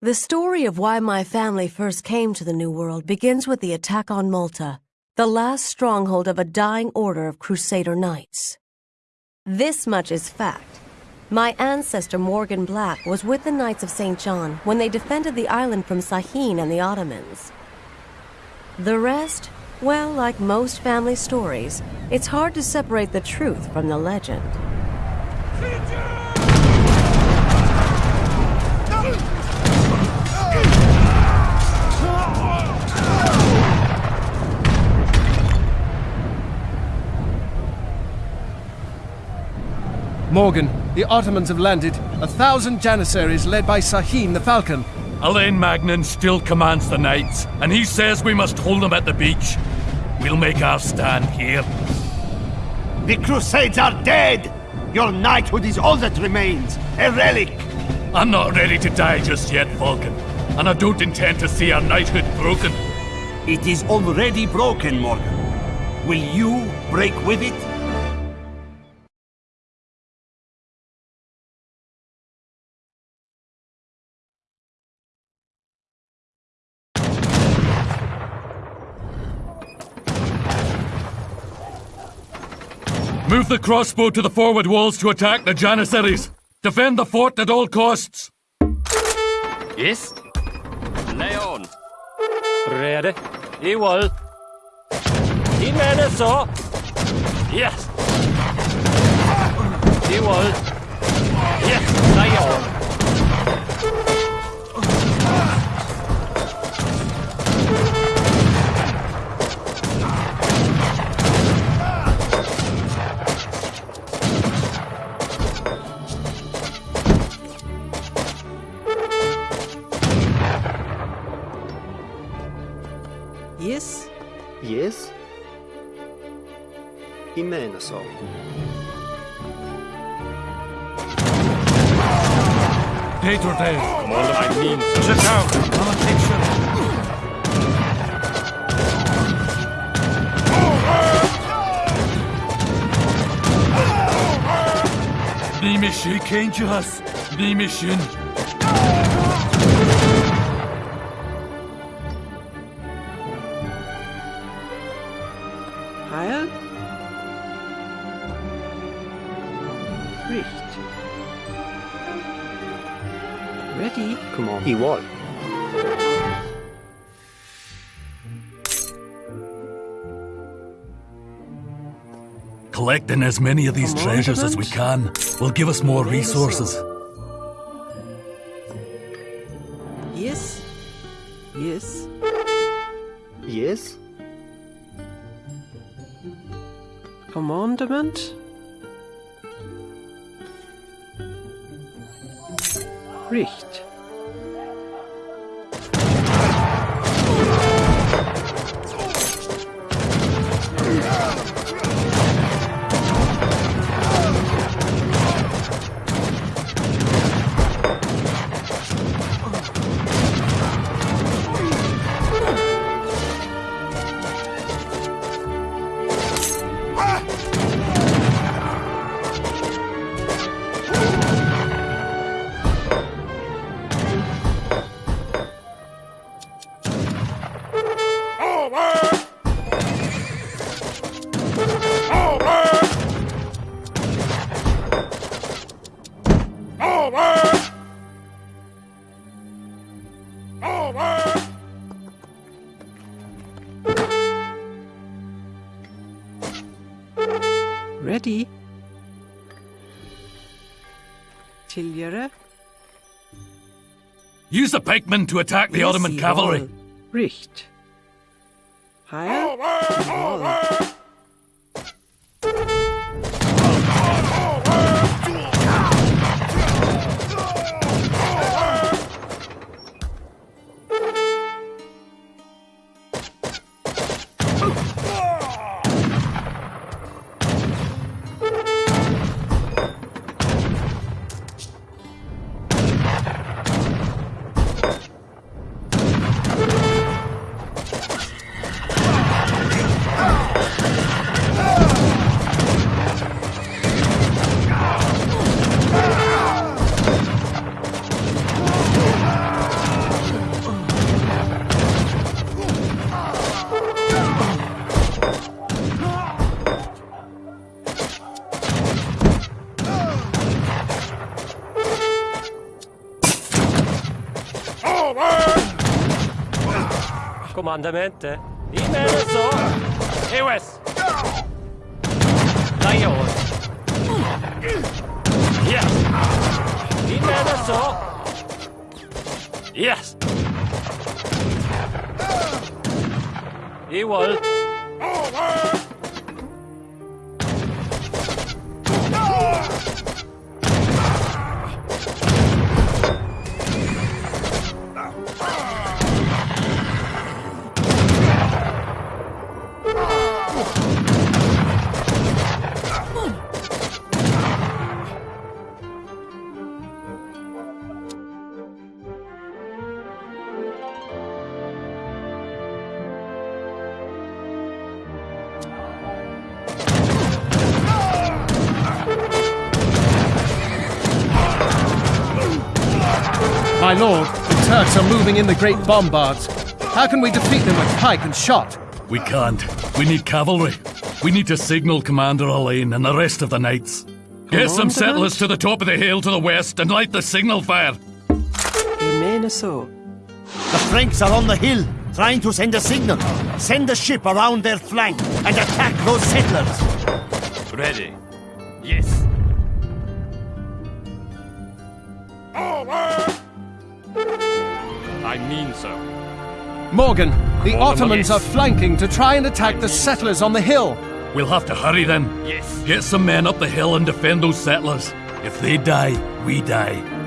The story of why my family first came to the New World begins with the attack on Malta, the last stronghold of a dying order of Crusader Knights. This much is fact. My ancestor Morgan Black was with the Knights of St. John when they defended the island from Sahin and the Ottomans. The rest, well, like most family stories, it's hard to separate the truth from the legend. Morgan, the Ottomans have landed. A thousand Janissaries led by Sahin the Falcon. Alain Magnan still commands the Knights, and he says we must hold them at the beach. We'll make our stand here. The Crusades are dead! Your knighthood is all that remains, a relic! I'm not ready to die just yet, Falcon, and I don't intend to see our knighthood broken. It is already broken, Morgan. Will you break with it? Move the crossbow to the forward walls to attack the Janissaries. Defend the fort at all costs. Yes? Lay on. Ready? I will. I mener så. Yes. I will. Yes, lay on. I mener så. Dator Dave. Commander, I mean so. Sit down. I'll attention. Ni mission Kangelas. Ni mission. Heil? Ready? Come on. I will. Collecting as many of these treasures as we can will give us more resources. Yes? Yes? Yes? Commandment? Richt. Ready? Tilgjøre? Use the pikemen to attack the Ottoman I cavalry. will. Richt. Heil? comandamente? Dime eso. Dai Lion. Yes. Dime eso. Yes. E Ewald. My lord, the Turks are moving in the great bombards. How can we defeat them with pike and shot? We can't. We need cavalry. We need to signal Commander Alain and the rest of the knights. Get some settlers to the top of the hill to the west and light the signal fire. In mene så. The Franks are on the hill, trying to send a signal. Send a ship around their flank and attack those settlers. Ready. Yes. I mean so. Morgan, the All Ottomans yes. are flanking to try and attack the settlers on the hill. We'll have to hurry then. Yes. Get some men up the hill and defend those settlers. If they die, we die.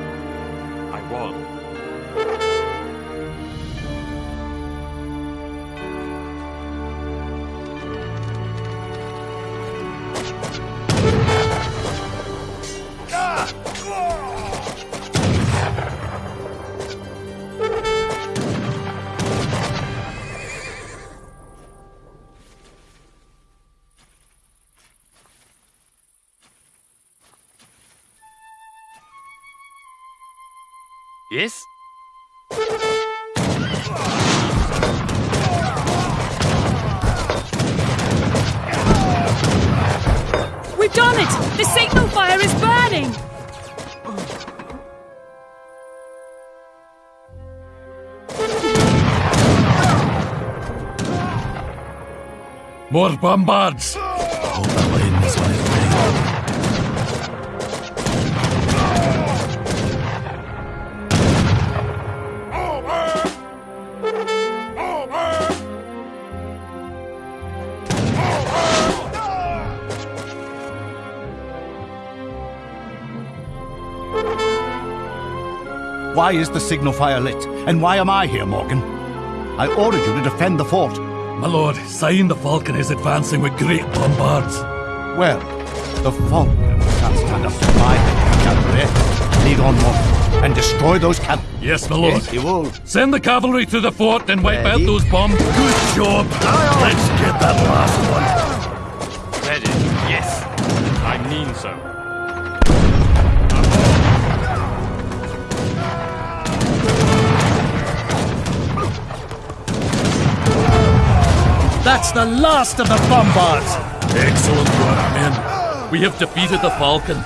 Yes. We've done it! The signal fire is burning! More bombards! Hold Why is the signal fire lit? And why am I here, Morgan? I ordered you to defend the fort. My lord, Sahin the Falcon is advancing with great bombards. Well, the Falcon can't stand up to my cavalry. Lead on, Morgan, and destroy those cavalry. Yes, my lord. Yes, he will. Send the cavalry to the fort and wipe out those bombs. Good job. Let's get that last one. Ready. Yes. I mean so. That's the last of the bombards. Excellent work, men. We have defeated the Falcon.